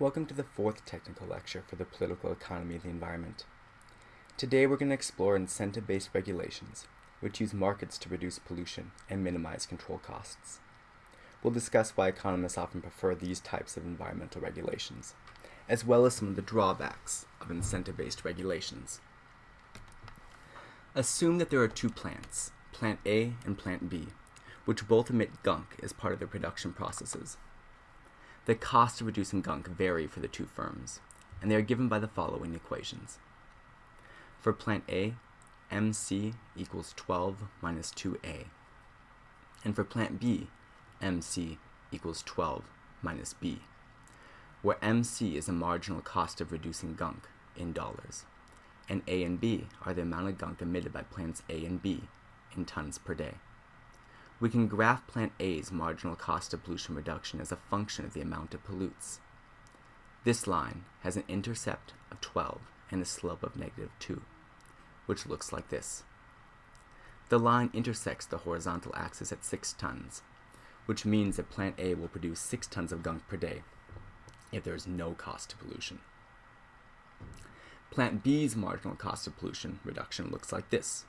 Welcome to the fourth technical lecture for the political economy of the environment. Today we're going to explore incentive-based regulations, which use markets to reduce pollution and minimize control costs. We'll discuss why economists often prefer these types of environmental regulations, as well as some of the drawbacks of incentive-based regulations. Assume that there are two plants, plant A and plant B, which both emit gunk as part of their production processes. The costs of reducing gunk vary for the two firms, and they are given by the following equations. For plant A, MC equals 12 minus 2A. And for plant B, MC equals 12 minus B, where MC is the marginal cost of reducing gunk in dollars, and A and B are the amount of gunk emitted by plants A and B in tons per day. We can graph plant A's marginal cost of pollution reduction as a function of the amount it pollutes. This line has an intercept of 12 and a slope of negative 2, which looks like this. The line intersects the horizontal axis at 6 tons, which means that plant A will produce 6 tons of gunk per day if there is no cost to pollution. Plant B's marginal cost of pollution reduction looks like this.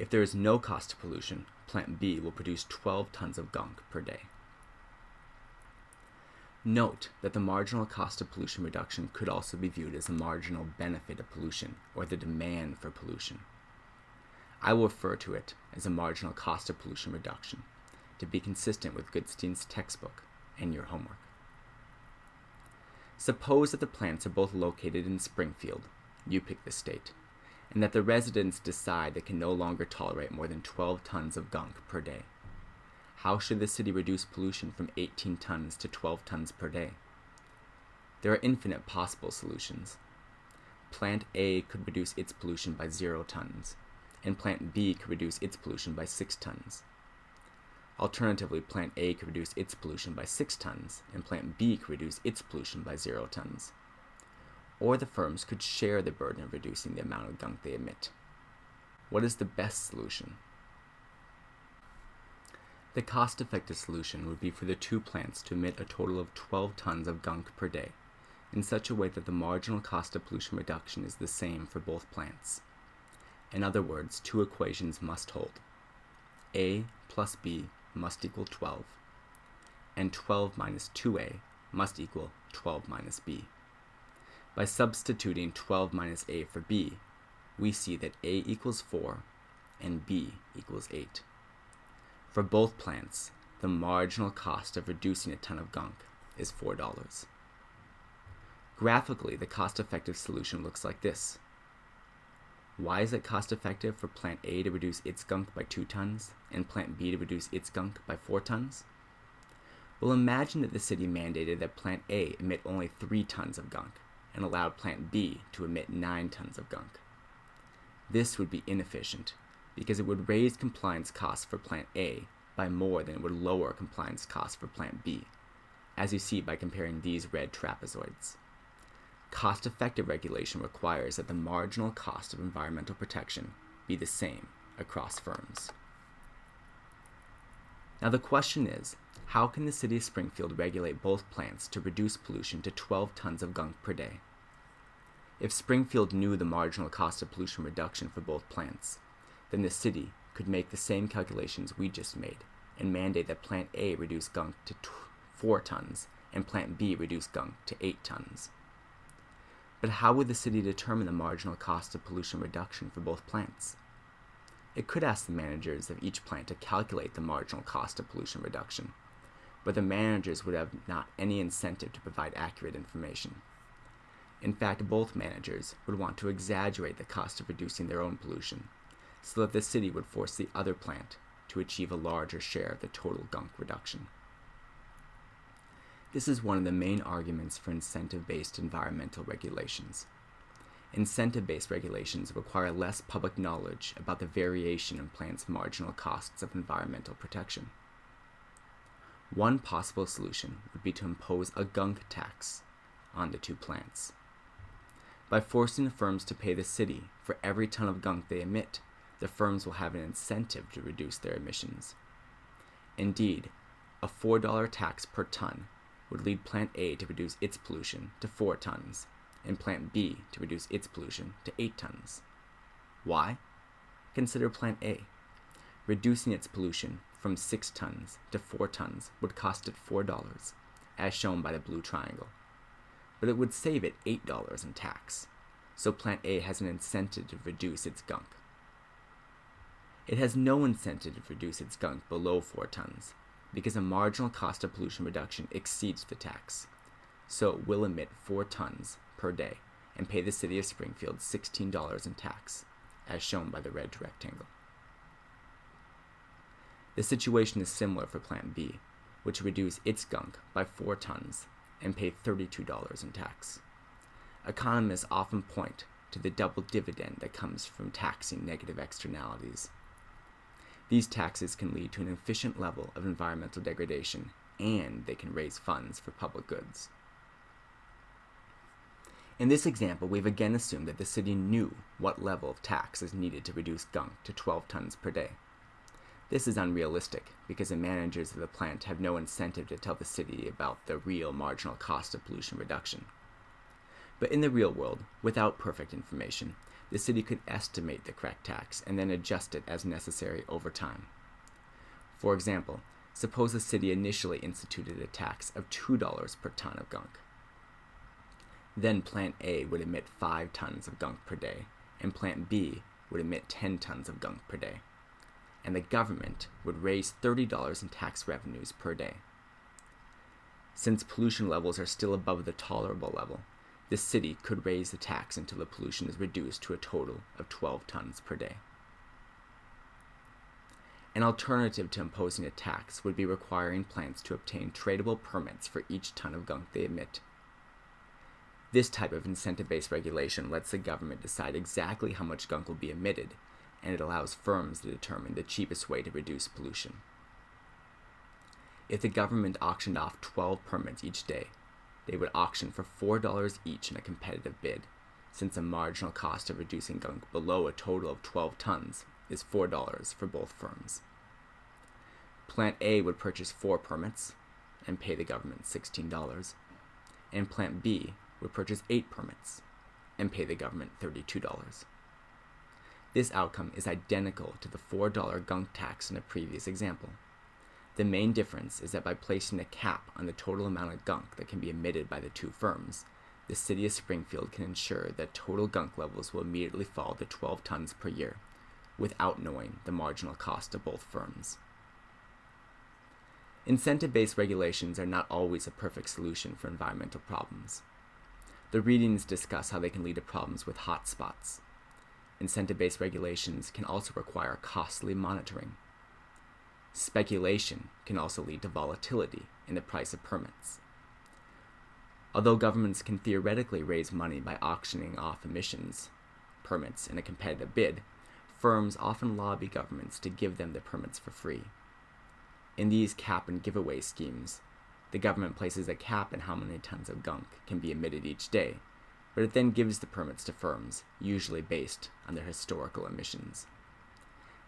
If there is no cost to pollution, plant B will produce 12 tons of gunk per day. Note that the marginal cost of pollution reduction could also be viewed as the marginal benefit of pollution, or the demand for pollution. I will refer to it as a marginal cost of pollution reduction to be consistent with Goodstein's textbook and your homework. Suppose that the plants are both located in Springfield, you pick the state, and that the residents decide they can no longer tolerate more than 12 tons of gunk per day. How should the city reduce pollution from 18 tons to 12 tons per day? There are infinite possible solutions. Plant A could reduce its pollution by 0 tons, and plant B could reduce its pollution by 6 tons. Alternatively, plant A could reduce its pollution by 6 tons, and plant B could reduce its pollution by 0 tons or the firms could share the burden of reducing the amount of gunk they emit. What is the best solution? The cost-effective solution would be for the two plants to emit a total of 12 tons of gunk per day, in such a way that the marginal cost of pollution reduction is the same for both plants. In other words, two equations must hold. A plus B must equal 12, and 12 minus 2A must equal 12 minus B. By substituting 12 minus a for b, we see that a equals 4 and b equals 8. For both plants, the marginal cost of reducing a ton of gunk is $4. Graphically, the cost-effective solution looks like this. Why is it cost-effective for plant A to reduce its gunk by 2 tons and plant B to reduce its gunk by 4 tons? Well, imagine that the city mandated that plant A emit only 3 tons of gunk and allowed plant B to emit 9 tons of gunk. This would be inefficient because it would raise compliance costs for plant A by more than it would lower compliance costs for plant B, as you see by comparing these red trapezoids. Cost-effective regulation requires that the marginal cost of environmental protection be the same across firms. Now the question is, how can the city of Springfield regulate both plants to reduce pollution to 12 tons of gunk per day? If Springfield knew the marginal cost of pollution reduction for both plants, then the city could make the same calculations we just made and mandate that plant A reduce gunk to 4 tons and plant B reduce gunk to 8 tons. But how would the city determine the marginal cost of pollution reduction for both plants? It could ask the managers of each plant to calculate the marginal cost of pollution reduction but the managers would have not any incentive to provide accurate information. In fact, both managers would want to exaggerate the cost of reducing their own pollution, so that the city would force the other plant to achieve a larger share of the total gunk reduction. This is one of the main arguments for incentive-based environmental regulations. Incentive-based regulations require less public knowledge about the variation in plants' marginal costs of environmental protection. One possible solution would be to impose a gunk tax on the two plants. By forcing the firms to pay the city for every ton of gunk they emit, the firms will have an incentive to reduce their emissions. Indeed, a $4 tax per ton would lead plant A to reduce its pollution to 4 tons, and plant B to reduce its pollution to 8 tons. Why? Consider plant A. Reducing its pollution from 6 tons to 4 tons would cost it $4, as shown by the blue triangle. But it would save it $8 in tax, so plant A has an incentive to reduce its gunk. It has no incentive to reduce its gunk below 4 tons, because the marginal cost of pollution reduction exceeds the tax, so it will emit 4 tons per day and pay the city of Springfield $16 in tax, as shown by the red rectangle. The situation is similar for Plant B, which reduced its gunk by 4 tons and paid $32 in tax. Economists often point to the double dividend that comes from taxing negative externalities. These taxes can lead to an efficient level of environmental degradation and they can raise funds for public goods. In this example, we've again assumed that the city knew what level of tax is needed to reduce gunk to 12 tons per day. This is unrealistic because the managers of the plant have no incentive to tell the city about the real marginal cost of pollution reduction. But in the real world, without perfect information, the city could estimate the correct tax and then adjust it as necessary over time. For example, suppose the city initially instituted a tax of $2 per ton of gunk. Then Plant A would emit 5 tons of gunk per day, and Plant B would emit 10 tons of gunk per day and the government would raise $30 in tax revenues per day. Since pollution levels are still above the tolerable level, the city could raise the tax until the pollution is reduced to a total of 12 tons per day. An alternative to imposing a tax would be requiring plants to obtain tradable permits for each ton of gunk they emit. This type of incentive based regulation lets the government decide exactly how much gunk will be emitted and it allows firms to determine the cheapest way to reduce pollution. If the government auctioned off 12 permits each day, they would auction for $4 each in a competitive bid, since the marginal cost of reducing gunk below a total of 12 tons is $4 for both firms. Plant A would purchase 4 permits and pay the government $16, and Plant B would purchase 8 permits and pay the government $32. This outcome is identical to the $4 gunk tax in the previous example. The main difference is that by placing a cap on the total amount of gunk that can be emitted by the two firms, the city of Springfield can ensure that total gunk levels will immediately fall to 12 tons per year, without knowing the marginal cost of both firms. Incentive based regulations are not always a perfect solution for environmental problems. The readings discuss how they can lead to problems with hotspots, Incentive based regulations can also require costly monitoring. Speculation can also lead to volatility in the price of permits. Although governments can theoretically raise money by auctioning off emissions permits in a competitive bid, firms often lobby governments to give them the permits for free. In these cap and giveaway schemes, the government places a cap on how many tons of gunk can be emitted each day but it then gives the permits to firms, usually based on their historical emissions.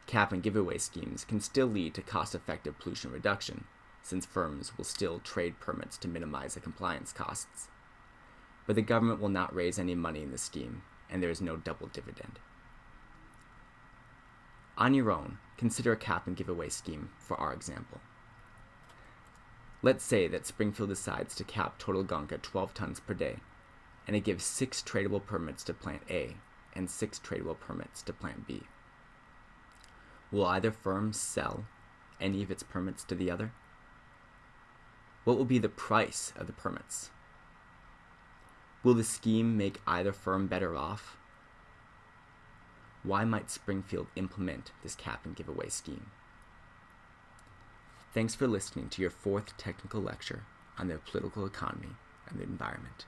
Cap and giveaway schemes can still lead to cost effective pollution reduction, since firms will still trade permits to minimize the compliance costs. But the government will not raise any money in the scheme, and there is no double dividend. On your own, consider a cap and giveaway scheme for our example. Let's say that Springfield decides to cap total gunk at 12 tons per day and it gives six tradable permits to plant A and six tradable permits to plant B. Will either firm sell any of its permits to the other? What will be the price of the permits? Will the scheme make either firm better off? Why might Springfield implement this cap and giveaway scheme? Thanks for listening to your fourth technical lecture on the political economy and the environment.